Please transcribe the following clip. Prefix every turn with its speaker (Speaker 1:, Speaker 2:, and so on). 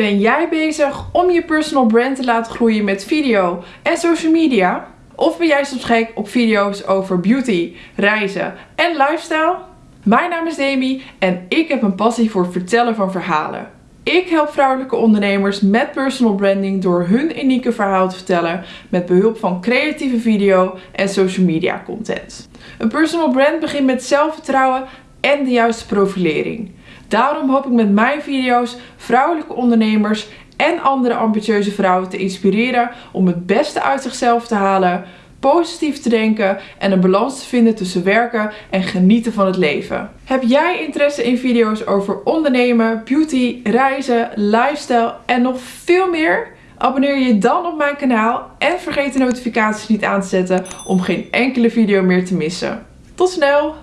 Speaker 1: Ben jij bezig om je personal brand te laten groeien met video en social media? Of ben jij soms gek op video's over beauty, reizen en lifestyle? Mijn naam is Demi en ik heb een passie voor het vertellen van verhalen. Ik help vrouwelijke ondernemers met personal branding door hun unieke verhaal te vertellen met behulp van creatieve video en social media content. Een personal brand begint met zelfvertrouwen en de juiste profilering. Daarom hoop ik met mijn video's vrouwelijke ondernemers en andere ambitieuze vrouwen te inspireren om het beste uit zichzelf te halen, positief te denken en een balans te vinden tussen werken en genieten van het leven. Heb jij interesse in video's over ondernemen, beauty, reizen, lifestyle en nog veel meer? Abonneer je dan op mijn kanaal en vergeet de notificaties niet aan te zetten om geen enkele video meer te missen. Tot snel!